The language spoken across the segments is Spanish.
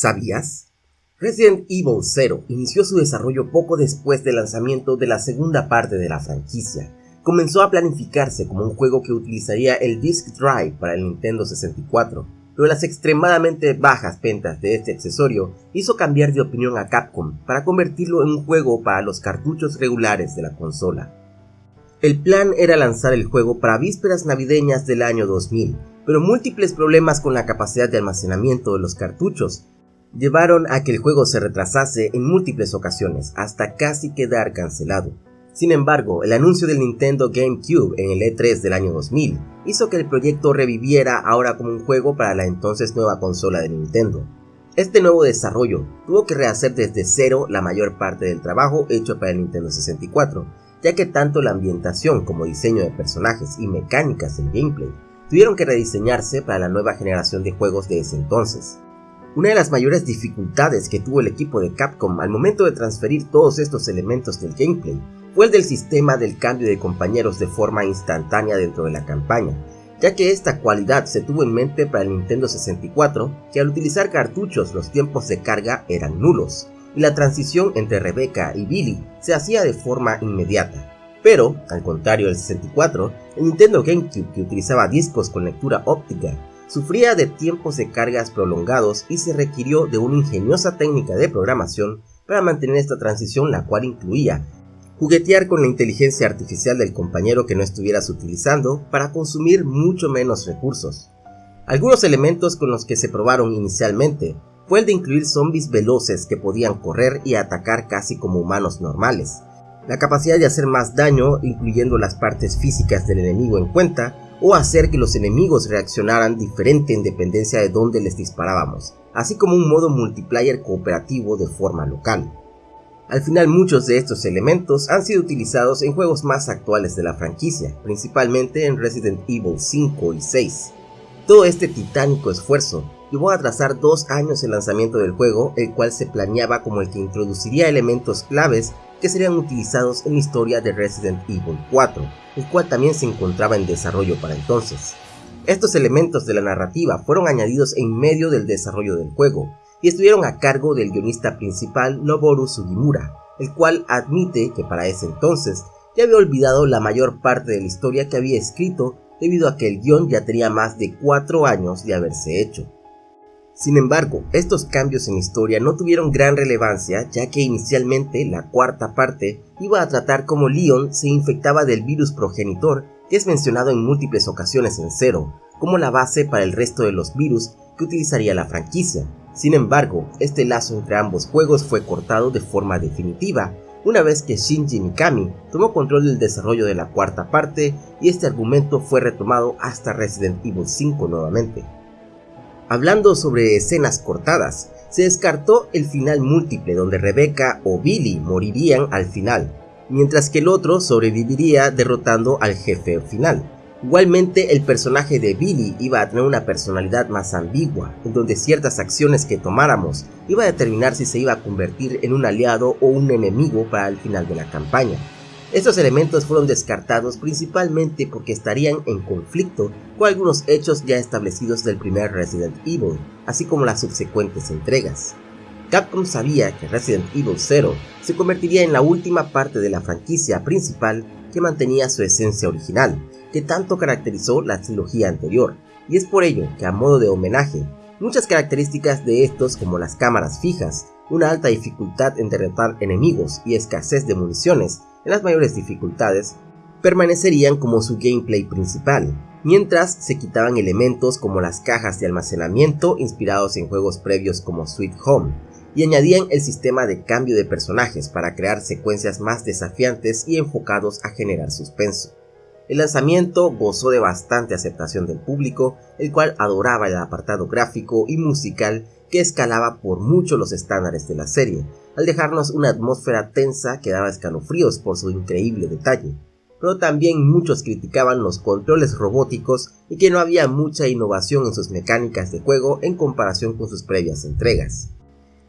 ¿Sabías? Resident Evil 0 inició su desarrollo poco después del lanzamiento de la segunda parte de la franquicia. Comenzó a planificarse como un juego que utilizaría el Disk Drive para el Nintendo 64, pero las extremadamente bajas ventas de este accesorio hizo cambiar de opinión a Capcom para convertirlo en un juego para los cartuchos regulares de la consola. El plan era lanzar el juego para vísperas navideñas del año 2000, pero múltiples problemas con la capacidad de almacenamiento de los cartuchos llevaron a que el juego se retrasase en múltiples ocasiones hasta casi quedar cancelado. Sin embargo, el anuncio del Nintendo GameCube en el E3 del año 2000 hizo que el proyecto reviviera ahora como un juego para la entonces nueva consola de Nintendo. Este nuevo desarrollo tuvo que rehacer desde cero la mayor parte del trabajo hecho para el Nintendo 64, ya que tanto la ambientación como diseño de personajes y mecánicas del gameplay tuvieron que rediseñarse para la nueva generación de juegos de ese entonces. Una de las mayores dificultades que tuvo el equipo de Capcom al momento de transferir todos estos elementos del gameplay fue el del sistema del cambio de compañeros de forma instantánea dentro de la campaña, ya que esta cualidad se tuvo en mente para el Nintendo 64, que al utilizar cartuchos los tiempos de carga eran nulos, y la transición entre Rebecca y Billy se hacía de forma inmediata. Pero, al contrario del 64, el Nintendo GameCube que utilizaba discos con lectura óptica sufría de tiempos de cargas prolongados y se requirió de una ingeniosa técnica de programación para mantener esta transición la cual incluía juguetear con la inteligencia artificial del compañero que no estuvieras utilizando para consumir mucho menos recursos. Algunos elementos con los que se probaron inicialmente fue el de incluir zombies veloces que podían correr y atacar casi como humanos normales, la capacidad de hacer más daño incluyendo las partes físicas del enemigo en cuenta, o hacer que los enemigos reaccionaran diferente en dependencia de dónde les disparábamos, así como un modo multiplayer cooperativo de forma local. Al final muchos de estos elementos han sido utilizados en juegos más actuales de la franquicia, principalmente en Resident Evil 5 y 6. Todo este titánico esfuerzo llevó a atrasar dos años el lanzamiento del juego, el cual se planeaba como el que introduciría elementos claves que serían utilizados en la historia de Resident Evil 4, el cual también se encontraba en desarrollo para entonces. Estos elementos de la narrativa fueron añadidos en medio del desarrollo del juego, y estuvieron a cargo del guionista principal Noboru Sugimura, el cual admite que para ese entonces ya había olvidado la mayor parte de la historia que había escrito debido a que el guion ya tenía más de 4 años de haberse hecho. Sin embargo, estos cambios en historia no tuvieron gran relevancia ya que inicialmente la cuarta parte iba a tratar cómo Leon se infectaba del virus progenitor que es mencionado en múltiples ocasiones en Zero, como la base para el resto de los virus que utilizaría la franquicia. Sin embargo, este lazo entre ambos juegos fue cortado de forma definitiva, una vez que Shinji Mikami tomó control del desarrollo de la cuarta parte y este argumento fue retomado hasta Resident Evil 5 nuevamente. Hablando sobre escenas cortadas, se descartó el final múltiple donde Rebecca o Billy morirían al final, mientras que el otro sobreviviría derrotando al jefe final. Igualmente el personaje de Billy iba a tener una personalidad más ambigua, en donde ciertas acciones que tomáramos iba a determinar si se iba a convertir en un aliado o un enemigo para el final de la campaña. Estos elementos fueron descartados principalmente porque estarían en conflicto con algunos hechos ya establecidos del primer Resident Evil, así como las subsecuentes entregas. Capcom sabía que Resident Evil 0 se convertiría en la última parte de la franquicia principal que mantenía su esencia original, que tanto caracterizó la trilogía anterior, y es por ello que a modo de homenaje, muchas características de estos como las cámaras fijas, una alta dificultad en derrotar enemigos y escasez de municiones en las mayores dificultades, permanecerían como su gameplay principal, mientras se quitaban elementos como las cajas de almacenamiento inspirados en juegos previos como Sweet Home, y añadían el sistema de cambio de personajes para crear secuencias más desafiantes y enfocados a generar suspenso. El lanzamiento gozó de bastante aceptación del público, el cual adoraba el apartado gráfico y musical que escalaba por mucho los estándares de la serie, al dejarnos una atmósfera tensa que daba escalofríos por su increíble detalle. Pero también muchos criticaban los controles robóticos y que no había mucha innovación en sus mecánicas de juego en comparación con sus previas entregas.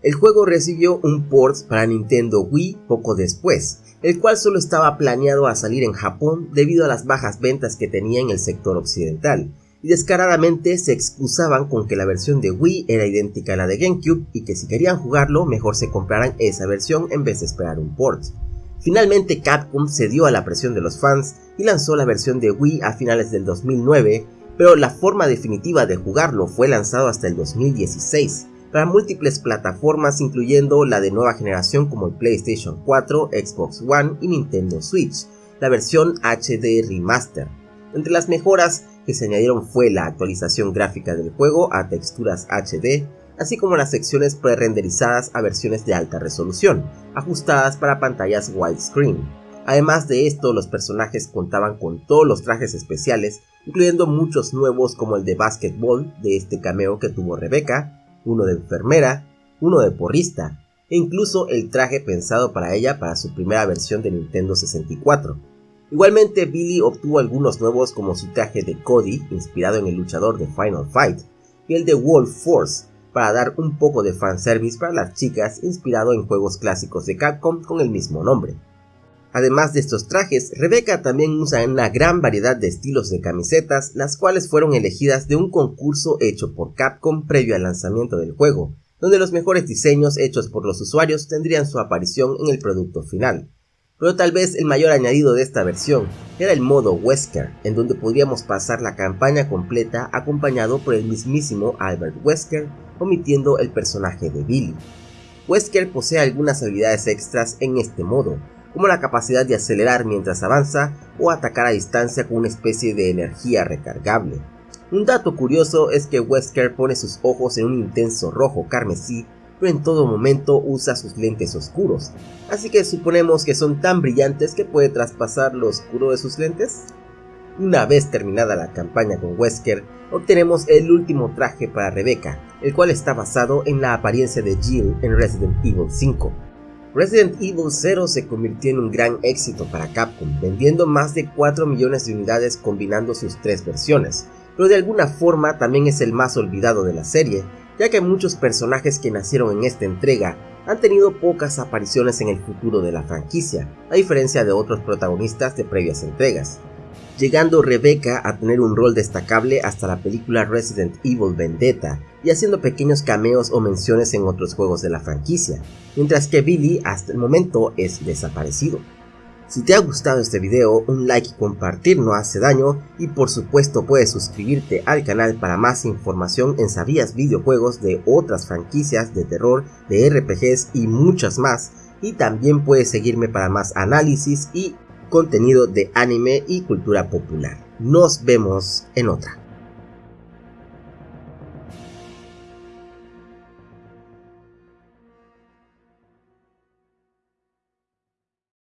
El juego recibió un port para Nintendo Wii poco después, el cual solo estaba planeado a salir en Japón debido a las bajas ventas que tenía en el sector occidental, y descaradamente se excusaban con que la versión de Wii era idéntica a la de GameCube y que si querían jugarlo mejor se compraran esa versión en vez de esperar un port. Finalmente Capcom cedió a la presión de los fans y lanzó la versión de Wii a finales del 2009, pero la forma definitiva de jugarlo fue lanzado hasta el 2016 para múltiples plataformas incluyendo la de nueva generación como el PlayStation 4, Xbox One y Nintendo Switch, la versión HD Remaster. Entre las mejoras que se añadieron fue la actualización gráfica del juego a texturas HD, así como las secciones pre-renderizadas a versiones de alta resolución, ajustadas para pantallas widescreen. Además de esto, los personajes contaban con todos los trajes especiales, incluyendo muchos nuevos como el de basketball de este cameo que tuvo Rebecca, uno de enfermera, uno de porrista, e incluso el traje pensado para ella para su primera versión de Nintendo 64. Igualmente, Billy obtuvo algunos nuevos como su traje de Cody, inspirado en el luchador de Final Fight, y el de Wolf Force, para dar un poco de fanservice para las chicas, inspirado en juegos clásicos de Capcom con el mismo nombre. Además de estos trajes, Rebecca también usa una gran variedad de estilos de camisetas, las cuales fueron elegidas de un concurso hecho por Capcom previo al lanzamiento del juego, donde los mejores diseños hechos por los usuarios tendrían su aparición en el producto final. Pero tal vez el mayor añadido de esta versión era el modo Wesker, en donde podríamos pasar la campaña completa acompañado por el mismísimo Albert Wesker, omitiendo el personaje de Billy. Wesker posee algunas habilidades extras en este modo, como la capacidad de acelerar mientras avanza o atacar a distancia con una especie de energía recargable. Un dato curioso es que Wesker pone sus ojos en un intenso rojo carmesí, pero en todo momento usa sus lentes oscuros, así que suponemos que son tan brillantes que puede traspasar lo oscuro de sus lentes. Una vez terminada la campaña con Wesker, obtenemos el último traje para Rebecca, el cual está basado en la apariencia de Jill en Resident Evil 5. Resident Evil 0 se convirtió en un gran éxito para Capcom, vendiendo más de 4 millones de unidades combinando sus tres versiones, pero de alguna forma también es el más olvidado de la serie, ya que muchos personajes que nacieron en esta entrega han tenido pocas apariciones en el futuro de la franquicia, a diferencia de otros protagonistas de previas entregas llegando Rebecca a tener un rol destacable hasta la película Resident Evil Vendetta y haciendo pequeños cameos o menciones en otros juegos de la franquicia, mientras que Billy hasta el momento es desaparecido. Si te ha gustado este video, un like y compartir no hace daño y por supuesto puedes suscribirte al canal para más información en Sabías videojuegos de otras franquicias de terror, de RPGs y muchas más y también puedes seguirme para más análisis y contenido de anime y cultura popular. Nos vemos en otra.